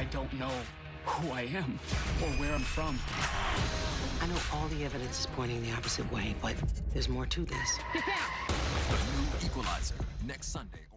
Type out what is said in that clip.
I don't know who I am or where I'm from. I know all the evidence is pointing the opposite way, but there's more to this. The new Equalizer next Sunday.